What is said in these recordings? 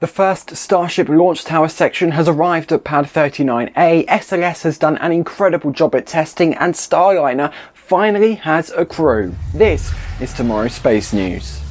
The first Starship launch tower section has arrived at Pad 39A, SLS has done an incredible job at testing and Starliner finally has a crew. This is tomorrow's space news.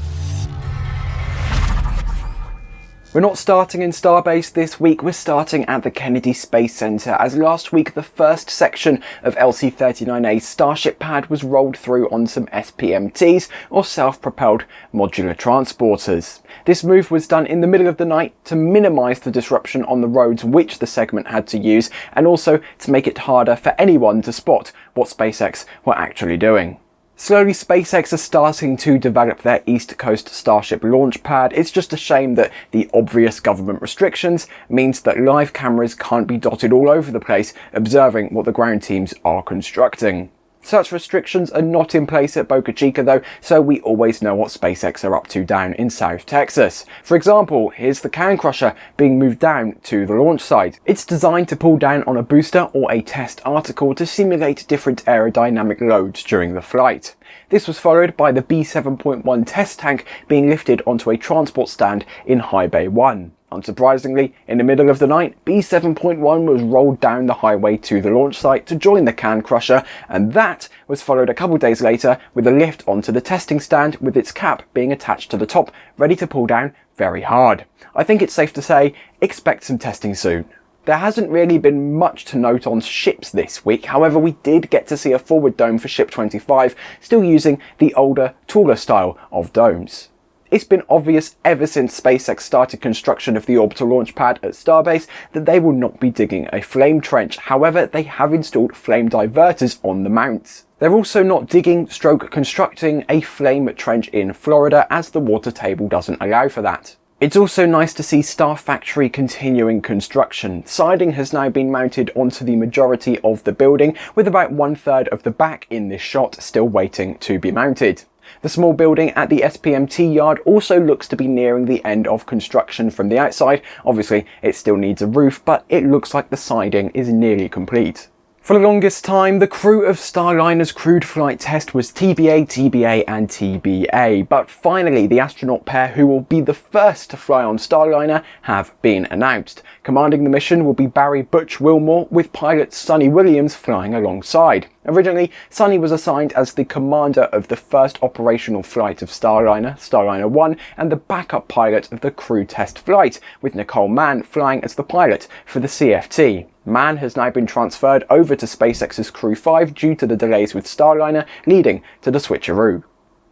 We're not starting in Starbase this week, we're starting at the Kennedy Space Center as last week the first section of LC-39A's Starship pad was rolled through on some SPMTs or self-propelled modular transporters. This move was done in the middle of the night to minimise the disruption on the roads which the segment had to use and also to make it harder for anyone to spot what SpaceX were actually doing. Slowly SpaceX are starting to develop their East Coast Starship launch pad. It's just a shame that the obvious government restrictions means that live cameras can't be dotted all over the place observing what the ground teams are constructing. Such restrictions are not in place at Boca Chica though, so we always know what SpaceX are up to down in South Texas. For example, here's the Can Crusher being moved down to the launch site. It's designed to pull down on a booster or a test article to simulate different aerodynamic loads during the flight. This was followed by the B7.1 test tank being lifted onto a transport stand in High Bay 1. Unsurprisingly, in the middle of the night, B7.1 was rolled down the highway to the launch site to join the Can Crusher, and that was followed a couple days later with a lift onto the testing stand with its cap being attached to the top, ready to pull down very hard. I think it's safe to say, expect some testing soon. There hasn't really been much to note on ships this week, however we did get to see a forward dome for Ship 25, still using the older, taller style of domes. It's been obvious ever since SpaceX started construction of the orbital launch pad at Starbase that they will not be digging a flame trench, however they have installed flame diverters on the mounts. They're also not digging stroke constructing a flame trench in Florida as the water table doesn't allow for that. It's also nice to see Star Factory continuing construction. Siding has now been mounted onto the majority of the building with about one third of the back in this shot still waiting to be mounted. The small building at the SPMT yard also looks to be nearing the end of construction from the outside. Obviously, it still needs a roof, but it looks like the siding is nearly complete. For the longest time, the crew of Starliner's crewed flight test was TBA, TBA and TBA, but finally the astronaut pair who will be the first to fly on Starliner have been announced. Commanding the mission will be Barry Butch Wilmore with pilot Suni Williams flying alongside. Originally, Suni was assigned as the commander of the first operational flight of Starliner, Starliner 1, and the backup pilot of the crew test flight, with Nicole Mann flying as the pilot for the CFT. Mann has now been transferred over to SpaceX's Crew 5 due to the delays with Starliner, leading to the switcheroo.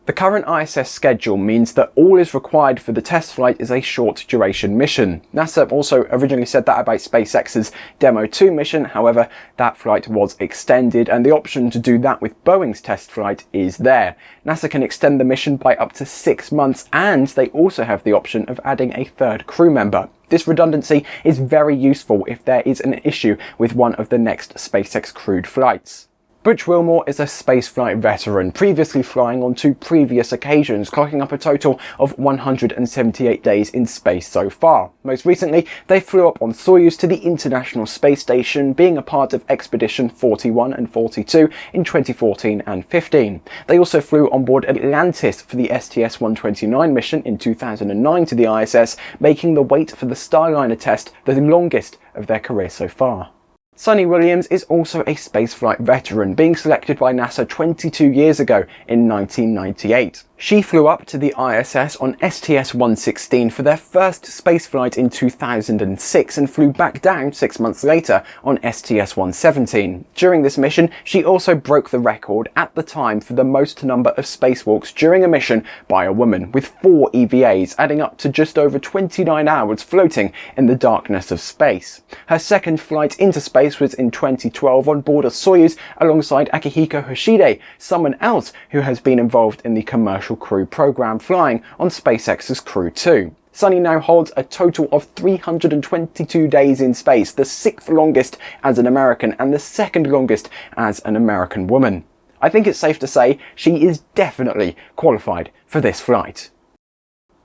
The current ISS schedule means that all is required for the test flight is a short duration mission. NASA also originally said that about SpaceX's Demo 2 mission, however that flight was extended and the option to do that with Boeing's test flight is there. NASA can extend the mission by up to six months and they also have the option of adding a third crew member. This redundancy is very useful if there is an issue with one of the next SpaceX crewed flights. Butch Wilmore is a spaceflight veteran, previously flying on two previous occasions, clocking up a total of 178 days in space so far. Most recently, they flew up on Soyuz to the International Space Station, being a part of Expedition 41 and 42 in 2014 and 15. They also flew on board Atlantis for the STS-129 mission in 2009 to the ISS, making the wait for the Starliner test the longest of their career so far. Suni Williams is also a spaceflight veteran, being selected by NASA 22 years ago in 1998. She flew up to the ISS on STS-116 for their first spaceflight in 2006 and flew back down six months later on STS-117. During this mission, she also broke the record at the time for the most number of spacewalks during a mission by a woman, with four EVAs, adding up to just over 29 hours floating in the darkness of space. Her second flight into space was in 2012 on board a Soyuz alongside Akihiko Hoshide, someone else who has been involved in the commercial Crew program flying on SpaceX's Crew 2. Suni now holds a total of 322 days in space, the sixth longest as an American and the second longest as an American woman. I think it's safe to say she is definitely qualified for this flight.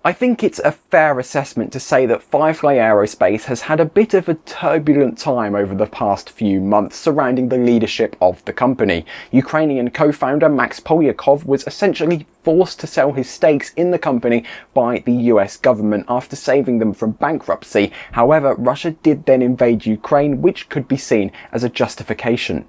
I think it's a fair assessment to say that Firefly Aerospace has had a bit of a turbulent time over the past few months surrounding the leadership of the company. Ukrainian co-founder Max Polyakov was essentially forced to sell his stakes in the company by the US government after saving them from bankruptcy. However, Russia did then invade Ukraine, which could be seen as a justification.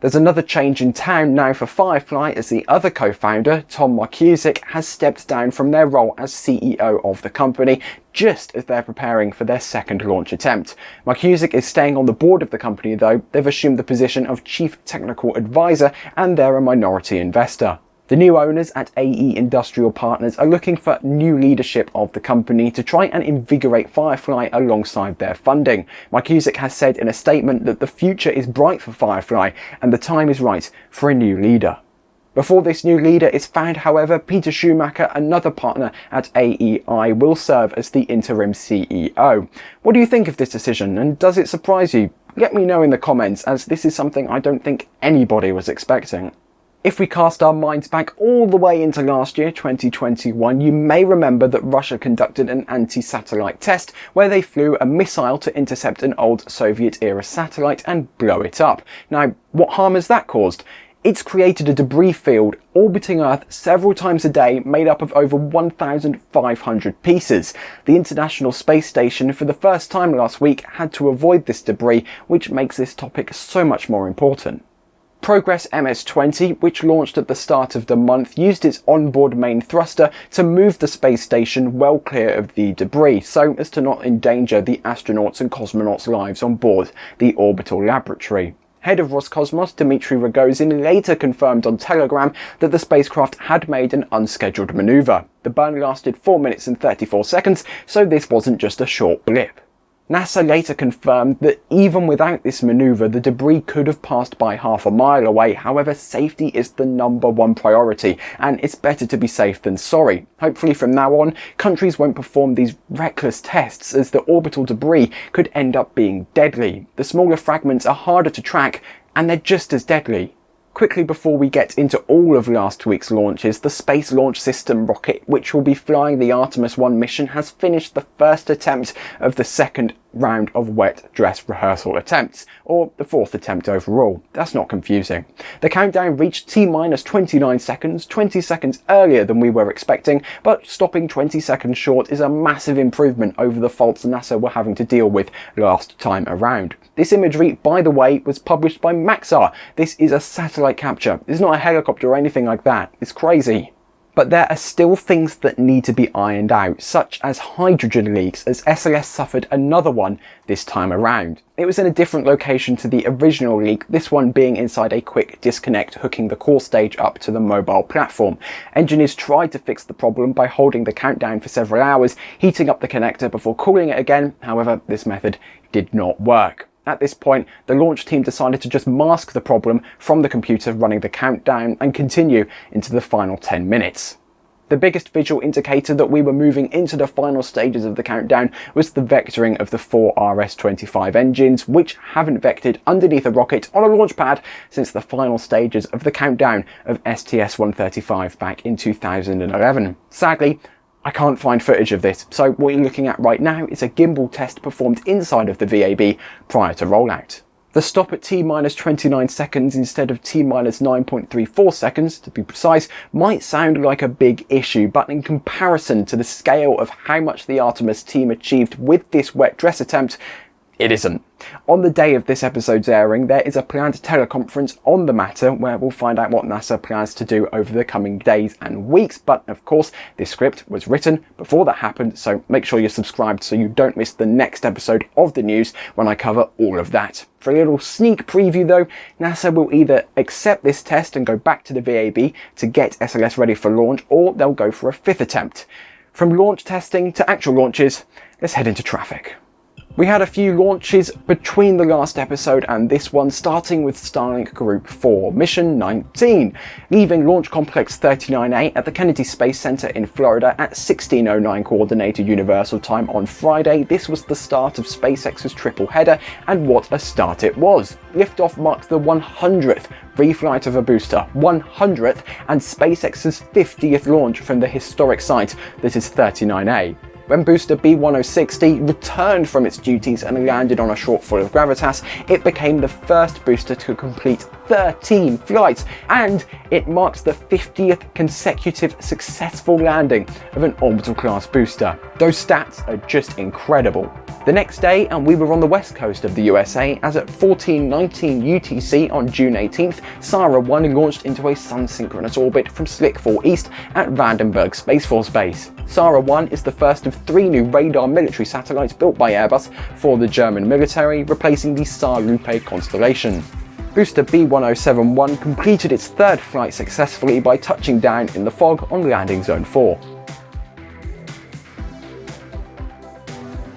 There's another change in town now for Firefly as the other co-founder, Tom Markusik, has stepped down from their role as CEO of the company just as they're preparing for their second launch attempt. Markusik is staying on the board of the company though, they've assumed the position of Chief Technical Advisor and they're a minority investor. The new owners at AE Industrial Partners are looking for new leadership of the company to try and invigorate Firefly alongside their funding. Mike Markusik has said in a statement that the future is bright for Firefly and the time is right for a new leader. Before this new leader is found, however, Peter Schumacher, another partner at AEI, will serve as the interim CEO. What do you think of this decision and does it surprise you? Let me know in the comments as this is something I don't think anybody was expecting. If we cast our minds back all the way into last year, 2021, you may remember that Russia conducted an anti-satellite test where they flew a missile to intercept an old Soviet-era satellite and blow it up. Now, what harm has that caused? It's created a debris field orbiting Earth several times a day made up of over 1,500 pieces. The International Space Station for the first time last week had to avoid this debris, which makes this topic so much more important. Progress MS-20, which launched at the start of the month, used its onboard main thruster to move the space station well clear of the debris, so as to not endanger the astronauts and cosmonauts' lives on board the orbital laboratory. Head of Roscosmos Dmitry Rogozin later confirmed on Telegram that the spacecraft had made an unscheduled manoeuvre. The burn lasted 4 minutes and 34 seconds, so this wasn't just a short blip. NASA later confirmed that even without this manoeuvre, the debris could have passed by half a mile away. However, safety is the number one priority, and it's better to be safe than sorry. Hopefully from now on, countries won't perform these reckless tests as the orbital debris could end up being deadly. The smaller fragments are harder to track, and they're just as deadly. Quickly before we get into all of last week's launches, the Space Launch System rocket, which will be flying the Artemis 1 mission, has finished the first attempt of the second round of wet dress rehearsal attempts, or the fourth attempt overall. That's not confusing. The countdown reached T-minus 29 seconds, 20 seconds earlier than we were expecting, but stopping 20 seconds short is a massive improvement over the faults NASA were having to deal with last time around. This imagery, by the way, was published by Maxar. This is a satellite capture. It's not a helicopter or anything like that. It's crazy. But there are still things that need to be ironed out, such as hydrogen leaks, as SLS suffered another one this time around. It was in a different location to the original leak, this one being inside a quick disconnect hooking the core stage up to the mobile platform. Engineers tried to fix the problem by holding the countdown for several hours, heating up the connector before cooling it again, however this method did not work. At this point, the launch team decided to just mask the problem from the computer running the countdown and continue into the final 10 minutes. The biggest visual indicator that we were moving into the final stages of the countdown was the vectoring of the four RS-25 engines, which haven't vectored underneath a rocket on a launch pad since the final stages of the countdown of STS-135 back in 2011. Sadly, I can't find footage of this, so what you're looking at right now is a gimbal test performed inside of the VAB prior to rollout. The stop at T-minus 29 seconds instead of T-minus 9.34 seconds, to be precise, might sound like a big issue, but in comparison to the scale of how much the Artemis team achieved with this wet dress attempt, it isn't. On the day of this episode's airing, there is a planned teleconference on the matter where we'll find out what NASA plans to do over the coming days and weeks. But of course, this script was written before that happened, so make sure you're subscribed so you don't miss the next episode of the news when I cover all of that. For a little sneak preview though, NASA will either accept this test and go back to the VAB to get SLS ready for launch, or they'll go for a fifth attempt. From launch testing to actual launches, let's head into traffic. We had a few launches between the last episode and this one, starting with Starlink Group 4, Mission 19, leaving Launch Complex 39A at the Kennedy Space Center in Florida at 1609 Coordinated Universal Time on Friday. This was the start of SpaceX's triple header, and what a start it was. Liftoff marked the 100th reflight of a booster, 100th, and SpaceX's 50th launch from the historic site that is 39A. When booster B1060 returned from its duties and landed on a shortfall of gravitas, it became the first booster to complete 13 flights, and it marks the 50th consecutive successful landing of an orbital class booster. Those stats are just incredible. The next day, and we were on the west coast of the USA, as at 1419 UTC on June 18th, SARah 1 launched into a sun-synchronous orbit from Slick 4 East at Vandenberg Space Force Base. SARah 1 is the first of three new radar military satellites built by Airbus for the German military, replacing the SAR Lupe constellation. Booster B1071 completed its third flight successfully by touching down in the fog on landing zone 4.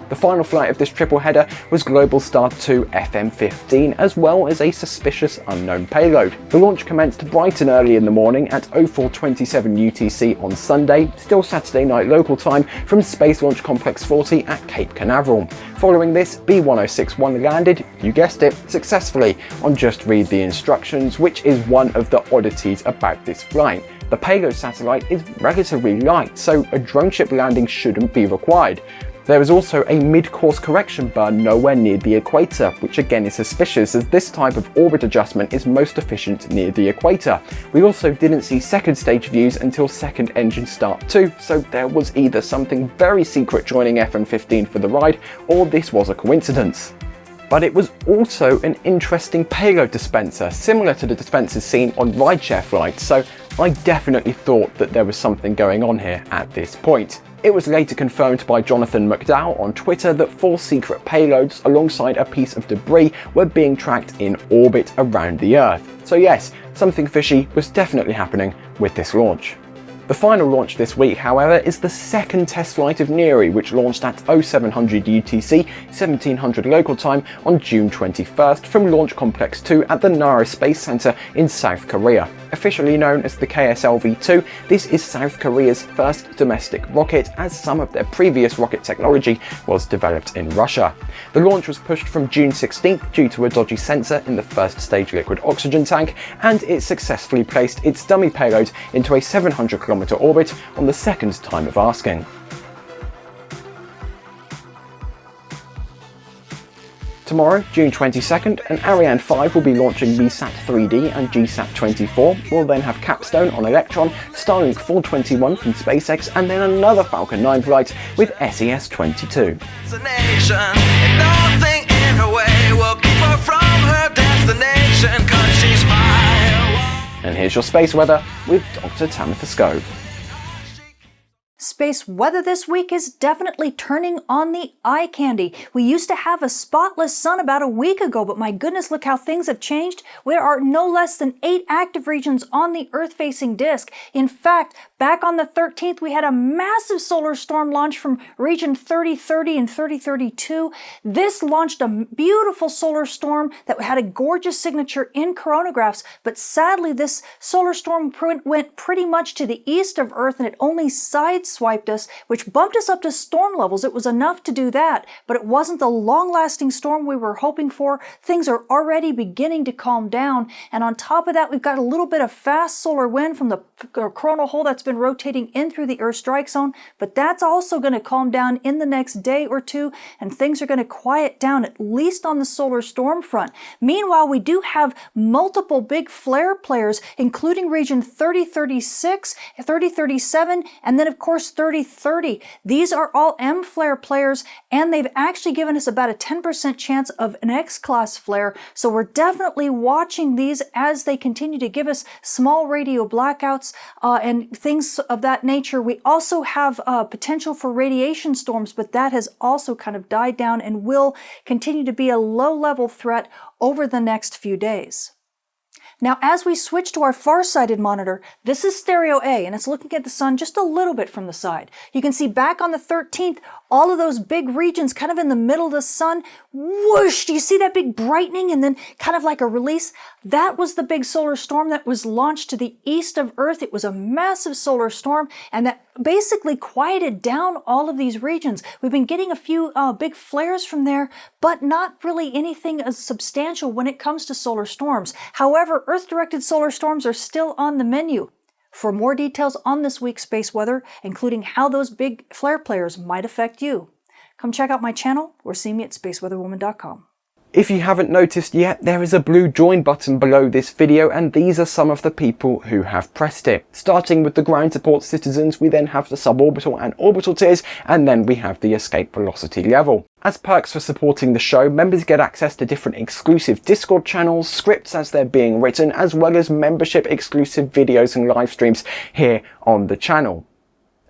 The final flight of this triple header was Globalstar 2 FM15, as well as a suspicious unknown payload. The launch commenced bright and early in the morning at 0427 UTC on Sunday, still Saturday night local time, from Space Launch Complex 40 at Cape Canaveral. Following this, B1061 landed, you guessed it, successfully on Just Read the Instructions, which is one of the oddities about this flight. The payload satellite is relatively light, so a drone ship landing shouldn't be required. There is also a mid-course correction burn nowhere near the equator, which again is suspicious as this type of orbit adjustment is most efficient near the equator. We also didn't see second stage views until second engine start too, so there was either something very secret joining FM15 for the ride, or this was a coincidence but it was also an interesting payload dispenser, similar to the dispensers seen on rideshare flights, so I definitely thought that there was something going on here at this point. It was later confirmed by Jonathan McDowell on Twitter that four secret payloads alongside a piece of debris were being tracked in orbit around the Earth. So yes, something fishy was definitely happening with this launch. The final launch this week, however, is the second test flight of Nuri, which launched at 0700 UTC, 1700 local time on June 21st from Launch Complex 2 at the Naro Space Center in South Korea. Officially known as the KSLV-2, this is South Korea's first domestic rocket as some of their previous rocket technology was developed in Russia. The launch was pushed from June 16th due to a dodgy sensor in the first stage liquid oxygen tank and it successfully placed its dummy payload into a 700 km orbit on the second time of asking. Tomorrow, June 22nd, an Ariane 5 will be launching MEASAT 3D and GSAT 24. We'll then have Capstone on Electron, Starlink 421 from SpaceX, and then another Falcon 9 flight with SES 22. And here's your space weather with Dr. Tamitha Skov. Space weather this week is definitely turning on the eye candy. We used to have a spotless sun about a week ago, but my goodness, look how things have changed. There are no less than eight active regions on the Earth-facing disk. In fact, back on the 13th, we had a massive solar storm launch from region 3030 and 3032. This launched a beautiful solar storm that had a gorgeous signature in coronagraphs, but sadly, this solar storm went pretty much to the east of Earth and it only sides swiped us, which bumped us up to storm levels. It was enough to do that, but it wasn't the long-lasting storm we were hoping for. Things are already beginning to calm down, and on top of that, we've got a little bit of fast solar wind from the uh, coronal hole that's been rotating in through the Earth strike zone, but that's also going to calm down in the next day or two, and things are going to quiet down, at least on the solar storm front. Meanwhile, we do have multiple big flare players, including region 3036, 3037, and then of course course 3030. These are all M flare players and they've actually given us about a 10% chance of an X-class flare. So we're definitely watching these as they continue to give us small radio blackouts uh, and things of that nature. We also have uh, potential for radiation storms, but that has also kind of died down and will continue to be a low level threat over the next few days. Now, as we switch to our far-sighted monitor, this is stereo A, and it's looking at the sun just a little bit from the side. You can see back on the 13th, all of those big regions kind of in the middle of the sun, whoosh, do you see that big brightening and then kind of like a release? That was the big solar storm that was launched to the east of Earth. It was a massive solar storm, and that basically quieted down all of these regions. We've been getting a few uh, big flares from there, but not really anything as substantial when it comes to solar storms. However, Earth-directed solar storms are still on the menu. For more details on this week's space weather, including how those big flare players might affect you, come check out my channel or see me at spaceweatherwoman.com. If you haven't noticed yet, there is a blue join button below this video and these are some of the people who have pressed it. Starting with the ground support citizens, we then have the suborbital and orbital tiers, and then we have the escape velocity level. As perks for supporting the show, members get access to different exclusive Discord channels, scripts as they're being written, as well as membership exclusive videos and live streams here on the channel.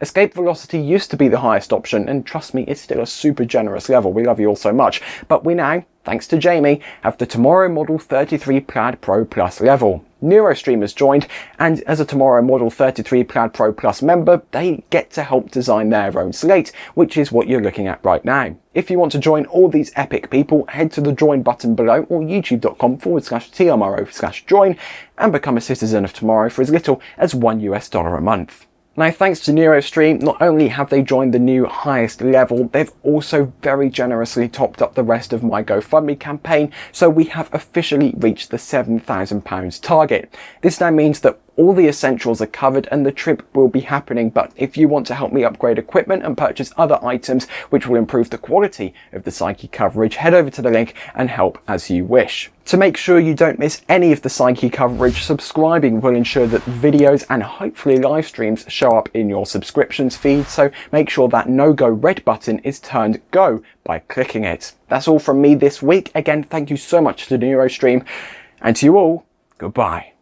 Escape velocity used to be the highest option, and trust me, it's still a super generous level, we love you all so much, but we now, thanks to Jamie, have the Tomorrow Model 33 Plaid Pro Plus level. NeuroStream has joined, and as a Tomorrow Model 33 Plaid Pro Plus member, they get to help design their own slate, which is what you're looking at right now. If you want to join all these epic people, head to the join button below or youtube.com forward slash TMRO slash join and become a citizen of tomorrow for as little as one US dollar a month. Now thanks to NeuroStream, not only have they joined the new highest level, they've also very generously topped up the rest of my GoFundMe campaign, so we have officially reached the £7,000 target. This now means that all the essentials are covered and the trip will be happening, but if you want to help me upgrade equipment and purchase other items which will improve the quality of the Psyche coverage, head over to the link and help as you wish. To make sure you don't miss any of the Psyche coverage, subscribing will ensure that videos and hopefully live streams show up in your subscriptions feed, so make sure that no-go red button is turned go by clicking it. That's all from me this week. Again, thank you so much to NeuroStream, and to you all, goodbye.